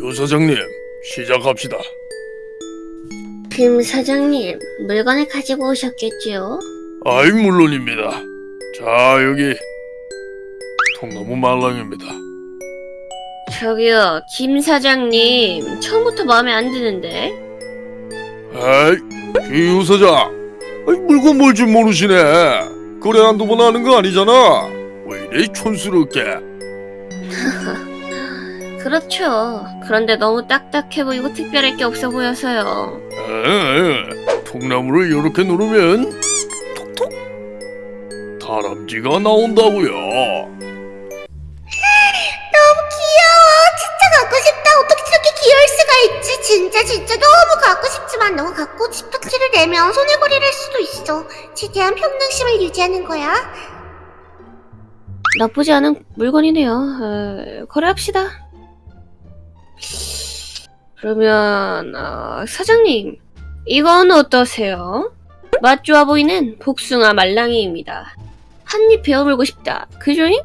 요 사장님, 시작합시다. 김 사장님, 물건을 가지고 오셨겠지요? 아이, 물론입니다. 자, 여기 통나무 말랑입니다. 저기요, 김 사장님, 처음부터 마음에 안 드는데? 에이, 요 사장. 아이, 물건 뭘 줄 모르시네. 거래 한두 번 하는 거 아니잖아. 왜 이래 촌스럽게. 그렇죠. 그런데 너무 딱딱해 보이고 특별할 게 없어 보여서요. 에, 통나무를 이렇게 누르면 톡톡 다람쥐가 나온다고요. 너무 귀여워. 진짜 갖고 싶다. 어떻게 저렇게 귀여울 수가 있지? 진짜 진짜 너무 갖고 싶지만 너무 갖고 싶다 티를 내면 손해거리를 할 수도 있어. 최대한 평등심을 유지하는 거야. 나쁘지 않은 물건이네요. 어, 거래합시다. 그러면 어, 사장님, 이건 어떠세요? 맛 좋아 보이는 복숭아 말랑이입니다. 한입 베어물고 싶다. 그죠잉?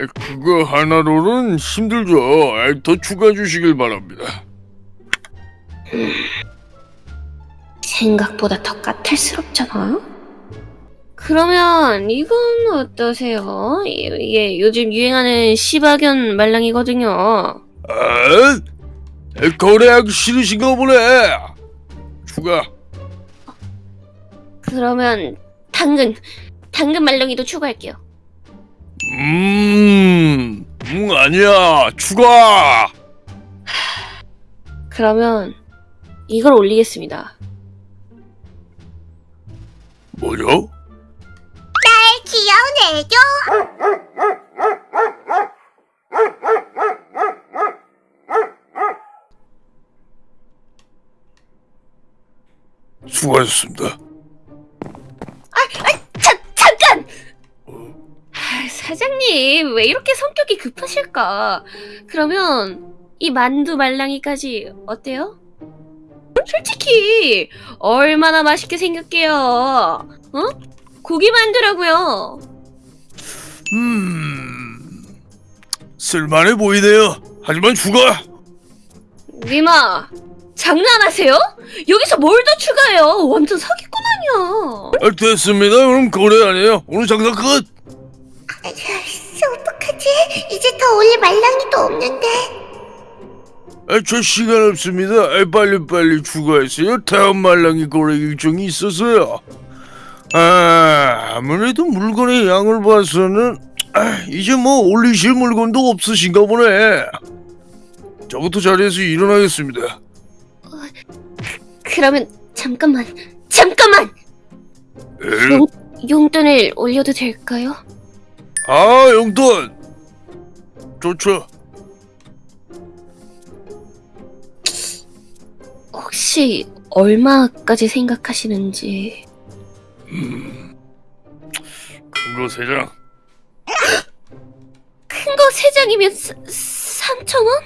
에, 그거 하나로는 힘들죠. 에, 더 추가해 주시길 바랍니다. 생각보다 더 까탈스럽잖아. 그러면 이건 어떠세요? 이- 이게 요즘 유행하는 시바견 말랑이거든요. 아, 에, 거래하기 싫으신가 보네. 추가. 그러면 당근, 당근 말랑이도 추가할게요. 음, 음 아니야. 추가. 그러면 이걸 올리겠습니다. 뭐죠? 애교. 수고하셨습니다. 자, 잠깐! 아, 사장님, 왜 이렇게 성격이 급하실까? 그러면 이 만두 말랑이까지 어때요? 솔직히 얼마나 맛있게 생겼게요. 어? 고기 만두라고요. 음, 쓸만해 보이네요. 하지만 추가. 니마, 장난하세요? 여기서 뭘 더 추가해요? 완전 사기꾼 아니야. 아, 됐습니다. 그럼 거래 아니에요. 오늘 장사 끝. 씨, 어떡하지? 이제 더 올릴 말랑이도 없는데. 아, 저 시간 없습니다. 아, 빨리빨리 추가했어요. 다음 말랑이 거래 일정이 있어서요. 아, 아무래도 물건의 양을 봐서는 아, 이제 뭐 올리실 물건도 없으신가 보네. 저부터 자리에서 일어나겠습니다. 그러면 잠깐만, 잠깐만! 에? 용, 용돈을 올려도 될까요? 아, 용돈. 좋죠. 혹시 얼마까지 생각하시는지 큰거 세 장. 큰 거 세 장이면 3천 원?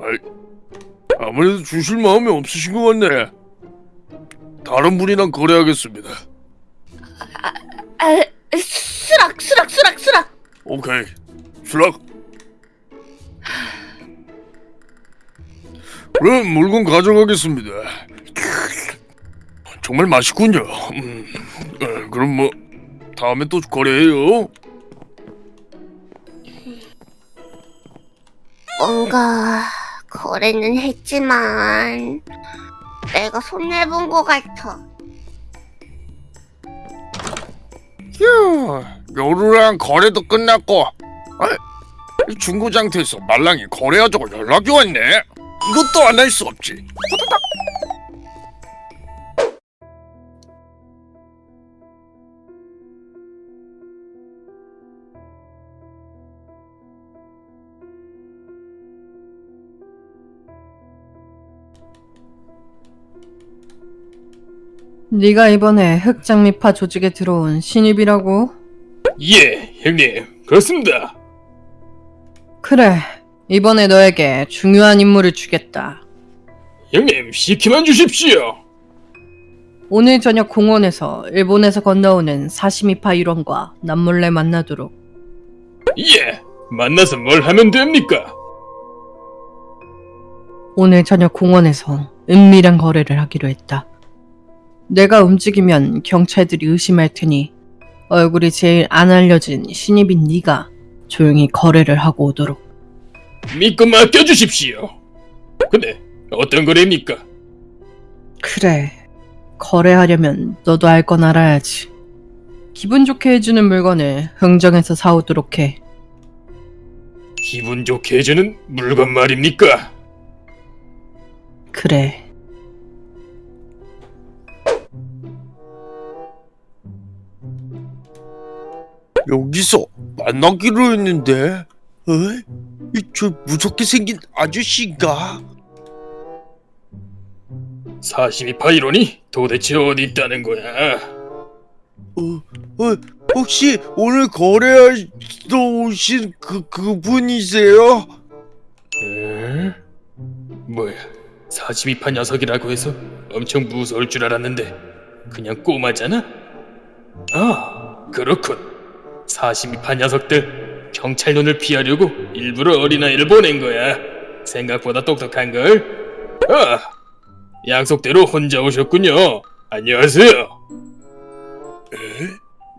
아이, 아무래도 주실 마음이 없으신 것 같네. 다른 분이랑 거래하겠습니다. 아, 수락, 수락, 수락, 수락. 오케이. 수락. 그럼 물건 가져가겠습니다. 정말 맛있군요. 음, 어, 그럼 뭐 다음에 또 거래해요. 뭔가 거래는 했지만 내가 손해본 것 같아. 휴, 요루랑 거래도 끝났고 아, 이 중고장터에서 말랑이 거래하자고 연락이 왔네. 이것도 안 할 수 없지. 네가 이번에 흑장미파 조직에 들어온 신입이라고? 예, 형님. 그렇습니다. 그래, 이번에 너에게 중요한 임무를 주겠다. 형님, 시키만 주십시오. 오늘 저녁 공원에서 일본에서 건너오는 사시미파 일원과 남몰래 만나도록. 예, 만나서 뭘 하면 됩니까? 오늘 저녁 공원에서 은밀한 거래를 하기로 했다. 내가 움직이면 경찰들이 의심할 테니 얼굴이 제일 안 알려진 신입인 네가 조용히 거래를 하고 오도록. 믿고 맡겨주십시오. 근데 어떤 거래입니까? 그래. 거래하려면 너도 알 건 알아야지. 기분 좋게 해주는 물건을 흥정해서 사오도록 해. 기분 좋게 해주는 물건 말입니까? 그래. 여기서 만나기로 했는데, 어? 이저 무섭게 생긴 아저씨가? 42파 이론이 도대체 어디 있다는 거야? 어, 어, 혹시 오늘 거래하러 오신 그 그분이세요? 에? 뭐야 42파 녀석이라고 해서 엄청 무서울 줄 알았는데 그냥 꼬마잖아? 아 그렇군 42파 녀석들 경찰 눈을 피하려고 일부러 어린아이를 보낸 거야 생각보다 똑똑한걸? 아 약속대로 혼자 오셨군요 안녕하세요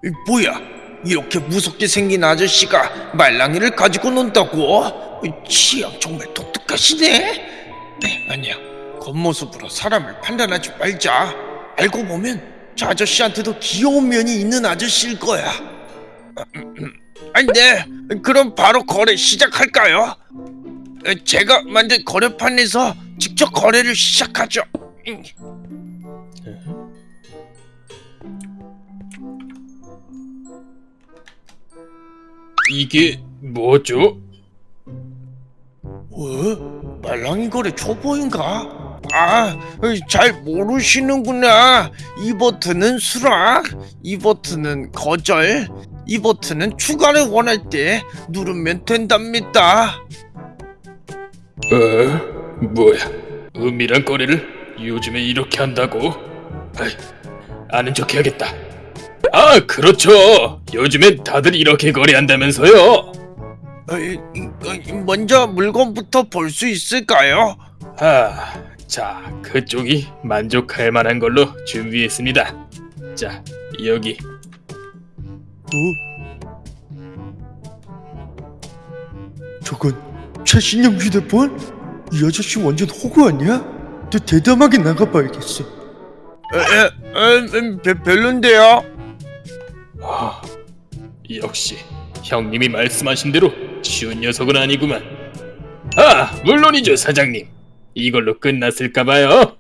이, 뭐야? 이렇게 무섭게 생긴 아저씨가 말랑이를 가지고 논다고? 이, 취향 정말 독특하시네. 네, 아니야. 겉모습으로 사람을 판단하지 말자. 알고 보면 저 아저씨한테도 귀여운 면이 있는 아저씨일 거야. 아니, 네. 그럼 바로 거래 시작할까요? 에, 제가 만든 거래판에서 직접 거래를 시작하죠. 음. 이게 뭐죠? 어? 말랑이 거래 초보인가? 아, 잘 모르시는구나. 이 버튼은 수락, 이 버튼은 거절, 이 버튼은 추가를 원할 때 누르면 된답니다. 어? 뭐야? 은밀한 거래를 요즘에 이렇게 한다고? 아이, 아는 척 해야겠다. 아, 그렇죠. 요즘엔 다들 이렇게 거래한다면서요. 어, 이- 이- 먼저 물건부터 볼 수 있을까요? 아, 자, 그쪽이 만족할 만한 걸로 준비했습니다. 자, 여기. 어? 저건 최신형 휴대폰? 이 아저씨 완전 호구 아니야? 더 대담하게 나가봐야겠어. 에, 에, 에, 배, 별론데요? 아, 역시 형님이 말씀하신 대로 쉬운 녀석은 아니구만. 아, 물론이죠, 사장님. 이걸로 끝났을까봐요.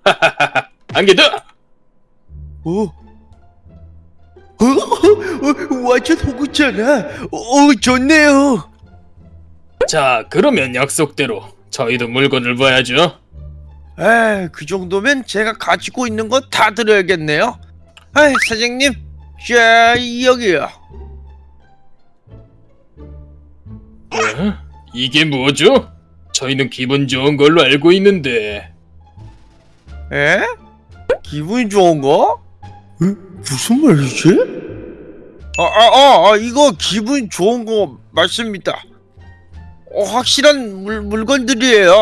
한개 더. 어? 어? 어? 완전 호구잖아. 어, 좋네요. 자, 그러면 약속대로 저희도 물건을 봐야죠. 에, 그 정도면 제가 가지고 있는 거 다 드려야겠네요. 아, 사장님, 자 여기요. 어? 이게 뭐죠? 저희는 기분 좋은 걸로 알고 있는데. 에? 기분이 좋은 거? 에? 무슨 말이지? 아, 아, 아, 아, 이거 기분 좋은 거 맞습니다. 어, 확실한 물, 물건들이에요.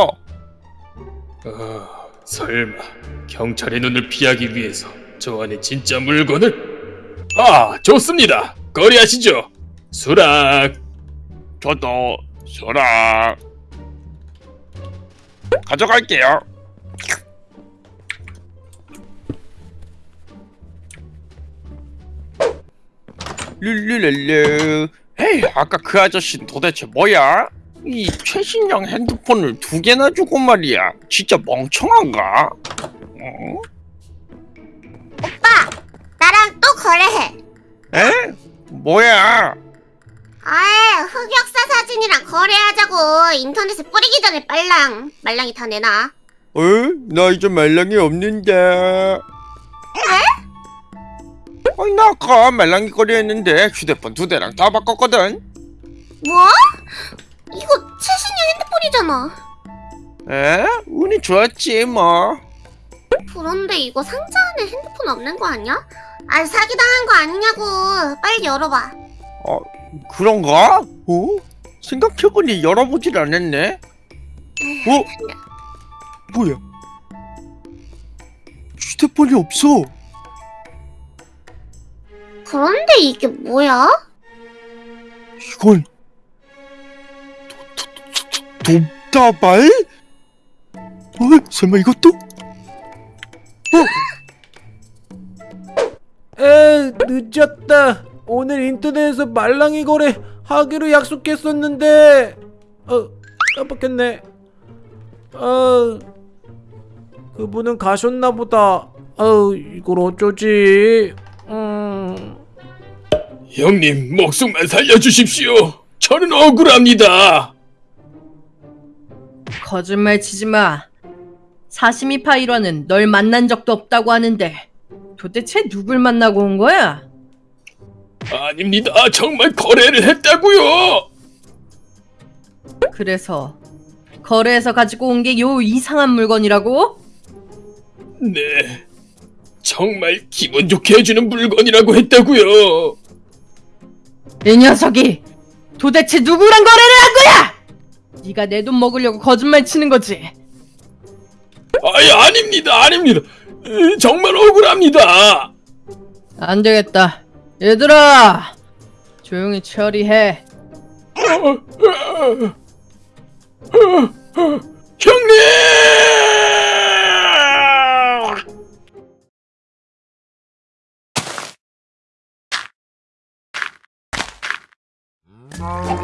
어, 설마 경찰의 눈을 피하기 위해서 저 안에 진짜 물건을? 아, 좋습니다. 거래하시죠. 수락. 저도 소라 가져갈게요. 룰루랄루. 에이, 아까 그 아저씨는 도대체 뭐야? 이 최신형 핸드폰을 두 개나 주고 말이야. 진짜 멍청한가? 어? 오빠, 나랑 또 거래해. 에? 뭐야? 아이, 흑역사 사진이랑 거래하자고. 인터넷에 뿌리기 전에 빨랑. 말랑이 다 내놔. 어? 나 이제 말랑이 없는데. 아 니나 아까 말랑이 거리했는데 휴대폰 두 대랑 다 바꿨거든. 뭐? 이거 최신형 핸드폰이잖아. 에? 운이 좋았지 뭐. 그런데 이거 상자 안에 핸드폰 없는 거 아니야? 아, 사기당한 거 아니냐고. 빨리 열어봐. 어 그런가? 어? 생각해보니 열어보질 않았네. 어? 뭐야? 휴대폰이 없어. 그런데 이게 뭐야? 이건 도, 도, 도, 도, 돕다발? 어? 설마 이것도? 에 늦었다. 오늘 인터넷에서 말랑이 거래 하기로 약속했었는데 어 깜빡했네. 어 그분은 가셨나 보다. 어 이걸 어쩌지? 음 형님 목숨만 살려주십시오. 저는 억울합니다. 거짓말 치지 마. 사시미 파이러는 널 만난 적도 없다고 하는데 도대체 누굴 만나고 온 거야? 아닙니다. 정말 거래를 했다고요. 그래서 거래해서 가지고 온 게 요 이상한 물건이라고? 네. 정말 기분 좋게 해주는 물건이라고 했다고요. 이 녀석이 도대체 누구랑 거래를 한 거야? 네가 내 돈 먹으려고 거짓말 치는 거지. 아예 아닙니다. 아닙니다. 에, 정말 억울합니다. 안 되겠다. 얘들아, 조용히 처리해. 형님! Oh.